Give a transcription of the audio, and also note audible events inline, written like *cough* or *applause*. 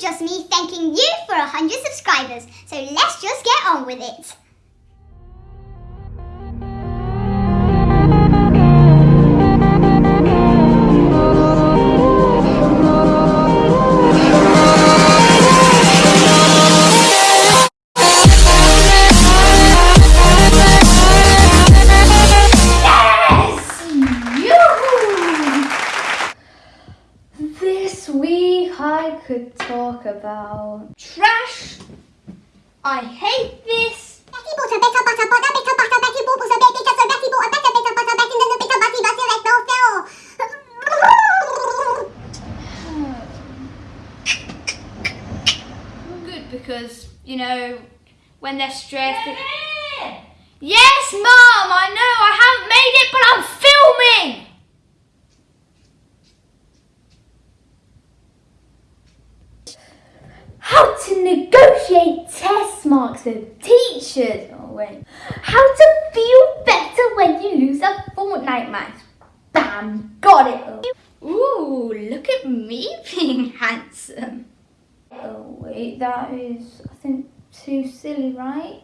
just me thanking you for 100 subscribers, so let's just get on with it. I could talk about trash. I hate this. Betty bought *sighs* a better butter, but better butter, Betty bought a better butter, Betty bought a better better butter, Betty and the better butty butter like fell Good because you know when they're stressed. it- Yes, Mom. I know How to negotiate test marks with teachers. Oh wait. How to feel better when you lose a Fortnite match. Bam, got it. Oh. Ooh, look at me *laughs* being handsome. Oh wait, that is I think too silly, right?